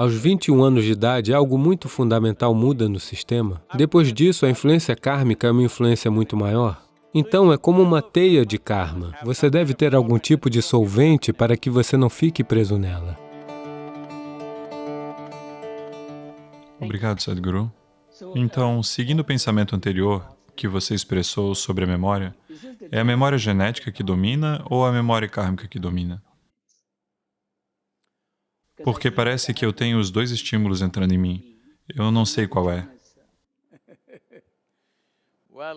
Aos 21 anos de idade, algo muito fundamental muda no sistema. Depois disso, a influência kármica é uma influência muito maior. Então, é como uma teia de karma. Você deve ter algum tipo de solvente para que você não fique preso nela. Obrigado, Sadhguru. Então, seguindo o pensamento anterior que você expressou sobre a memória, é a memória genética que domina ou a memória kármica que domina? Porque parece que eu tenho os dois estímulos entrando em mim. Eu não sei qual é.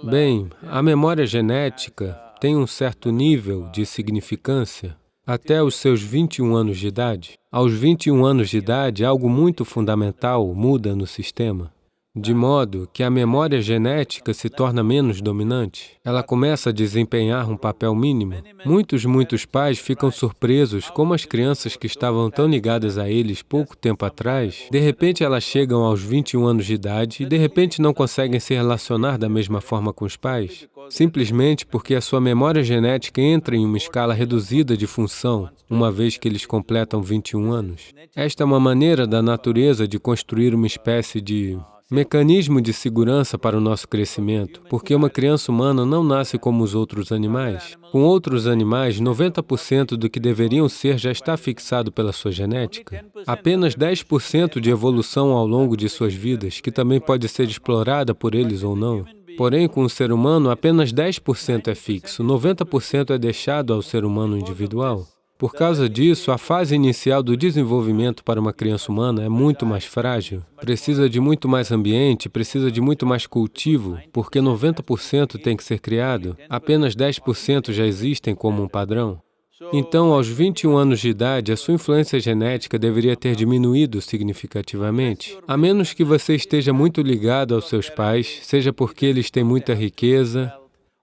Bem, a memória genética tem um certo nível de significância até os seus 21 anos de idade. Aos 21 anos de idade, algo muito fundamental muda no sistema de modo que a memória genética se torna menos dominante. Ela começa a desempenhar um papel mínimo. Muitos, muitos pais ficam surpresos como as crianças que estavam tão ligadas a eles pouco tempo atrás, de repente elas chegam aos 21 anos de idade e de repente não conseguem se relacionar da mesma forma com os pais, simplesmente porque a sua memória genética entra em uma escala reduzida de função, uma vez que eles completam 21 anos. Esta é uma maneira da natureza de construir uma espécie de mecanismo de segurança para o nosso crescimento, porque uma criança humana não nasce como os outros animais. Com outros animais, 90% do que deveriam ser já está fixado pela sua genética. Apenas 10% de evolução ao longo de suas vidas, que também pode ser explorada por eles ou não. Porém, com o ser humano, apenas 10% é fixo, 90% é deixado ao ser humano individual. Por causa disso, a fase inicial do desenvolvimento para uma criança humana é muito mais frágil, precisa de muito mais ambiente, precisa de muito mais cultivo, porque 90% tem que ser criado, apenas 10% já existem como um padrão. Então, aos 21 anos de idade, a sua influência genética deveria ter diminuído significativamente, a menos que você esteja muito ligado aos seus pais, seja porque eles têm muita riqueza,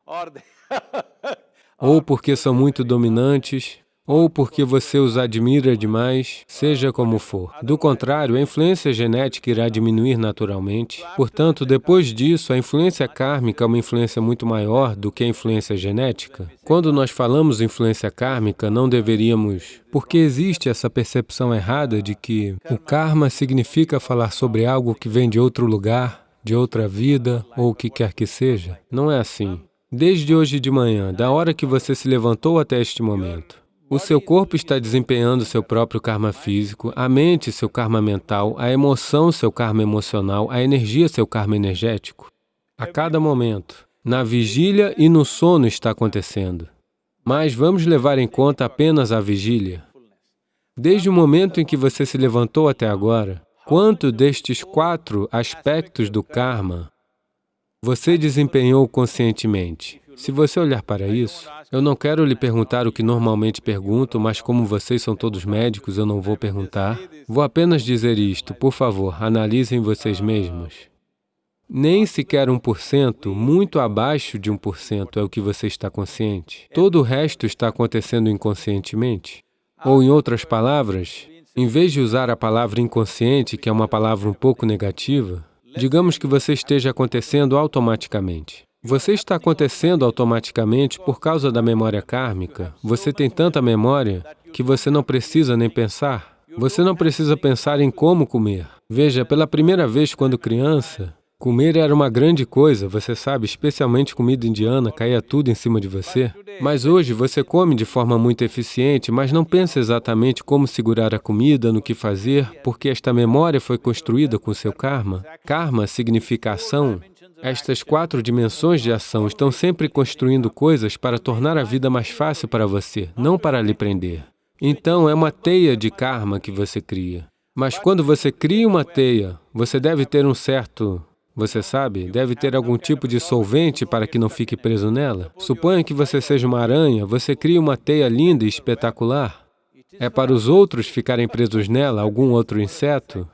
ou porque são muito dominantes, ou porque você os admira demais, seja como for. Do contrário, a influência genética irá diminuir naturalmente. Portanto, depois disso, a influência kármica é uma influência muito maior do que a influência genética. Quando nós falamos influência kármica, não deveríamos... Porque existe essa percepção errada de que o karma significa falar sobre algo que vem de outro lugar, de outra vida, ou o que quer que seja. Não é assim. Desde hoje de manhã, da hora que você se levantou até este momento, o seu corpo está desempenhando seu próprio karma físico, a mente, seu karma mental, a emoção, seu karma emocional, a energia, seu karma energético. A cada momento, na vigília e no sono está acontecendo. Mas vamos levar em conta apenas a vigília. Desde o momento em que você se levantou até agora, quanto destes quatro aspectos do karma você desempenhou conscientemente? Se você olhar para isso, eu não quero lhe perguntar o que normalmente pergunto, mas como vocês são todos médicos, eu não vou perguntar. Vou apenas dizer isto, por favor, analisem vocês mesmos. Nem sequer 1%, muito abaixo de 1% é o que você está consciente. Todo o resto está acontecendo inconscientemente. Ou, em outras palavras, em vez de usar a palavra inconsciente, que é uma palavra um pouco negativa, digamos que você esteja acontecendo automaticamente. Você está acontecendo automaticamente por causa da memória kármica. Você tem tanta memória que você não precisa nem pensar. Você não precisa pensar em como comer. Veja, pela primeira vez quando criança, comer era uma grande coisa, você sabe, especialmente comida indiana, caía tudo em cima de você. Mas hoje você come de forma muito eficiente, mas não pensa exatamente como segurar a comida, no que fazer, porque esta memória foi construída com seu karma. Karma significa ação, estas quatro dimensões de ação estão sempre construindo coisas para tornar a vida mais fácil para você, não para lhe prender. Então, é uma teia de karma que você cria. Mas quando você cria uma teia, você deve ter um certo, você sabe, deve ter algum tipo de solvente para que não fique preso nela. Suponha que você seja uma aranha, você cria uma teia linda e espetacular. É para os outros ficarem presos nela, algum outro inseto,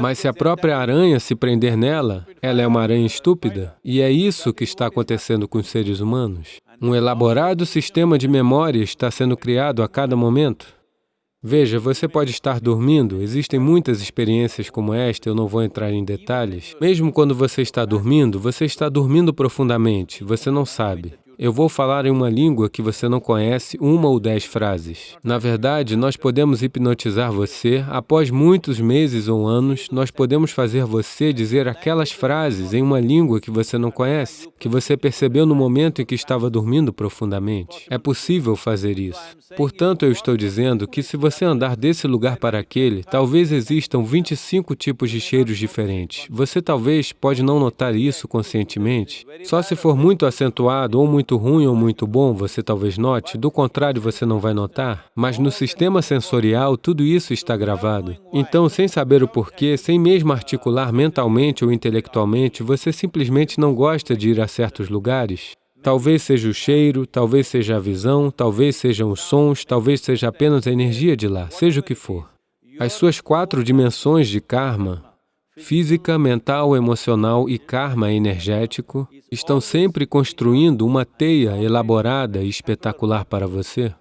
mas se a própria aranha se prender nela, ela é uma aranha estúpida. E é isso que está acontecendo com os seres humanos. Um elaborado sistema de memória está sendo criado a cada momento. Veja, você pode estar dormindo, existem muitas experiências como esta, eu não vou entrar em detalhes. Mesmo quando você está dormindo, você está dormindo profundamente, você não sabe. Eu vou falar em uma língua que você não conhece uma ou dez frases. Na verdade, nós podemos hipnotizar você, após muitos meses ou anos, nós podemos fazer você dizer aquelas frases em uma língua que você não conhece, que você percebeu no momento em que estava dormindo profundamente. É possível fazer isso. Portanto, eu estou dizendo que se você andar desse lugar para aquele, talvez existam 25 tipos de cheiros diferentes. Você talvez pode não notar isso conscientemente. Só se for muito acentuado, ou muito ruim ou muito bom, você talvez note, do contrário, você não vai notar. Mas no sistema sensorial, tudo isso está gravado. Então, sem saber o porquê, sem mesmo articular mentalmente ou intelectualmente, você simplesmente não gosta de ir a certos lugares. Talvez seja o cheiro, talvez seja a visão, talvez sejam os sons, talvez seja apenas a energia de lá, seja o que for. As suas quatro dimensões de karma, física, mental, emocional e karma energético, estão sempre construindo uma teia elaborada e espetacular para você.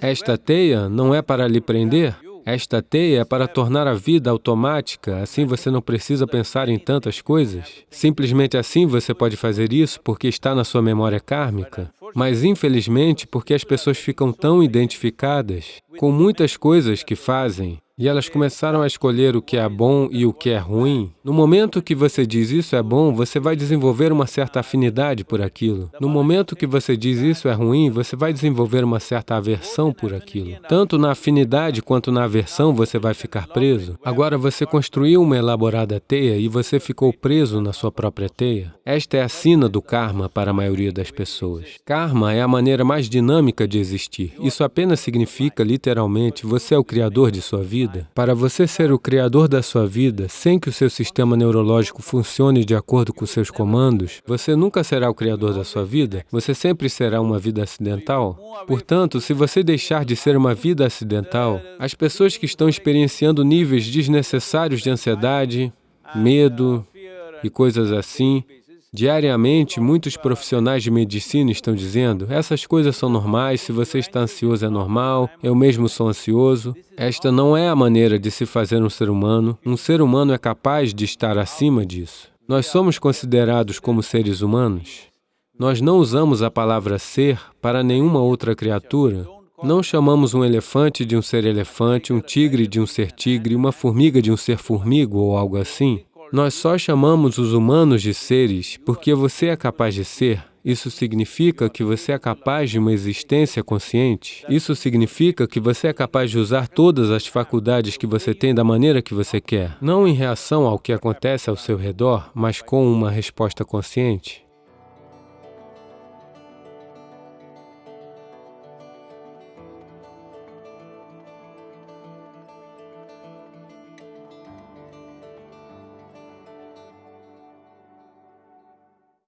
Esta teia não é para lhe prender, esta teia é para tornar a vida automática, assim você não precisa pensar em tantas coisas. Simplesmente assim você pode fazer isso porque está na sua memória kármica. Mas, infelizmente, porque as pessoas ficam tão identificadas com muitas coisas que fazem, e elas começaram a escolher o que é bom e o que é ruim, no momento que você diz isso é bom, você vai desenvolver uma certa afinidade por aquilo. No momento que você diz isso é ruim, você vai desenvolver uma certa aversão por aquilo. Tanto na afinidade quanto na aversão você vai ficar preso. Agora, você construiu uma elaborada teia e você ficou preso na sua própria teia. Esta é a sina do karma para a maioria das pessoas. Karma é a maneira mais dinâmica de existir. Isso apenas significa, literalmente, você é o criador de sua vida vida. Para você ser o criador da sua vida, sem que o seu sistema neurológico funcione de acordo com seus comandos, você nunca será o criador da sua vida, você sempre será uma vida acidental. Portanto, se você deixar de ser uma vida acidental, as pessoas que estão experienciando níveis desnecessários de ansiedade, medo e coisas assim, Diariamente, muitos profissionais de medicina estão dizendo essas coisas são normais, se você está ansioso é normal, eu mesmo sou ansioso. Esta não é a maneira de se fazer um ser humano. Um ser humano é capaz de estar acima disso. Nós somos considerados como seres humanos. Nós não usamos a palavra ser para nenhuma outra criatura. Não chamamos um elefante de um ser elefante, um tigre de um ser tigre, uma formiga de um ser formigo ou algo assim. Nós só chamamos os humanos de seres porque você é capaz de ser. Isso significa que você é capaz de uma existência consciente. Isso significa que você é capaz de usar todas as faculdades que você tem da maneira que você quer, não em reação ao que acontece ao seu redor, mas com uma resposta consciente.